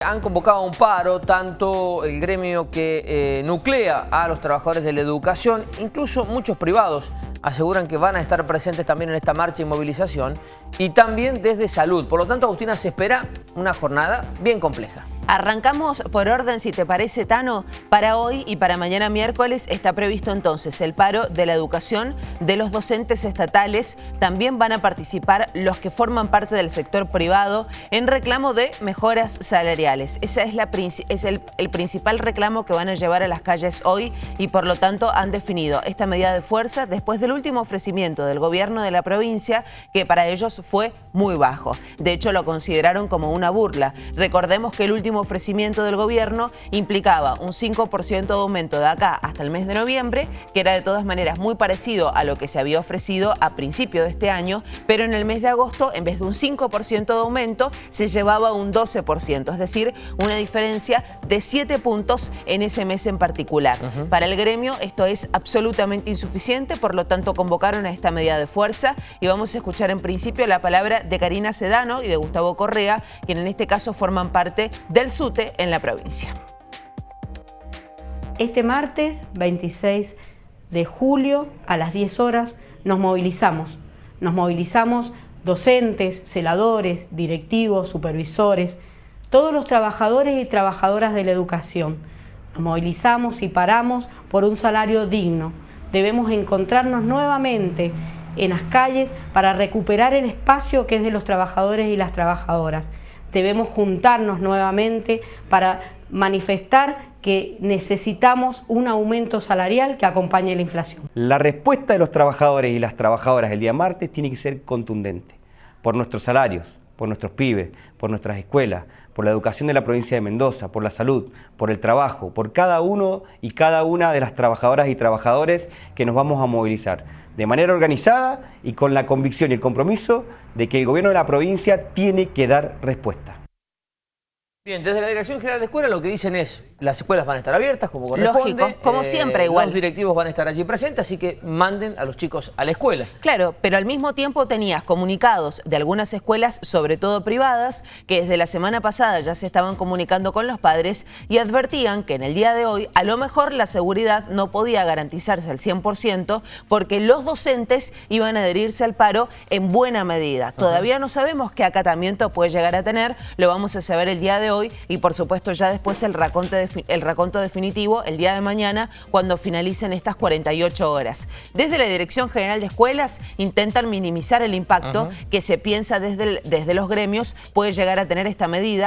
Han convocado un paro tanto el gremio que eh, nuclea a los trabajadores de la educación, incluso muchos privados aseguran que van a estar presentes también en esta marcha y movilización y también desde salud. Por lo tanto, Agustina, se espera una jornada bien compleja. Arrancamos por orden, si te parece, Tano. Para hoy y para mañana miércoles está previsto entonces el paro de la educación de los docentes estatales. También van a participar los que forman parte del sector privado en reclamo de mejoras salariales. Ese es, la, es el, el principal reclamo que van a llevar a las calles hoy y por lo tanto han definido esta medida de fuerza después del último ofrecimiento del gobierno de la provincia que para ellos fue muy bajo. De hecho lo consideraron como una burla. Recordemos que el último ofrecimiento del gobierno implicaba un 5% de aumento de acá hasta el mes de noviembre, que era de todas maneras muy parecido a lo que se había ofrecido a principio de este año, pero en el mes de agosto, en vez de un 5% de aumento, se llevaba un 12%, es decir, una diferencia de 7 puntos en ese mes en particular. Para el gremio esto es absolutamente insuficiente, por lo tanto convocaron a esta medida de fuerza y vamos a escuchar en principio la palabra de Karina Sedano y de Gustavo Correa, quien en este caso forman parte del SUTE en la provincia. Este martes 26 de julio a las 10 horas nos movilizamos. Nos movilizamos docentes, celadores, directivos, supervisores, todos los trabajadores y trabajadoras de la educación. Nos movilizamos y paramos por un salario digno. Debemos encontrarnos nuevamente en las calles para recuperar el espacio que es de los trabajadores y las trabajadoras debemos juntarnos nuevamente para manifestar que necesitamos un aumento salarial que acompañe la inflación. La respuesta de los trabajadores y las trabajadoras el día martes tiene que ser contundente por nuestros salarios, por nuestros pibes, por nuestras escuelas, por la educación de la provincia de Mendoza, por la salud, por el trabajo, por cada uno y cada una de las trabajadoras y trabajadores que nos vamos a movilizar de manera organizada y con la convicción y el compromiso de que el gobierno de la provincia tiene que dar respuesta. Bien, desde la Dirección General de Escuela lo que dicen es, las escuelas van a estar abiertas como corresponde. Lógico, como eh, siempre igual. Los directivos van a estar allí presentes, así que manden a los chicos a la escuela. Claro, pero al mismo tiempo tenías comunicados de algunas escuelas, sobre todo privadas, que desde la semana pasada ya se estaban comunicando con los padres y advertían que en el día de hoy a lo mejor la seguridad no podía garantizarse al 100% porque los docentes iban a adherirse al paro en buena medida. Todavía no sabemos qué acatamiento puede llegar a tener, lo vamos a saber el día de hoy y por supuesto ya después el raconto, el raconto definitivo el día de mañana cuando finalicen estas 48 horas. Desde la Dirección General de Escuelas intentan minimizar el impacto que se piensa desde, desde los gremios puede llegar a tener esta medida.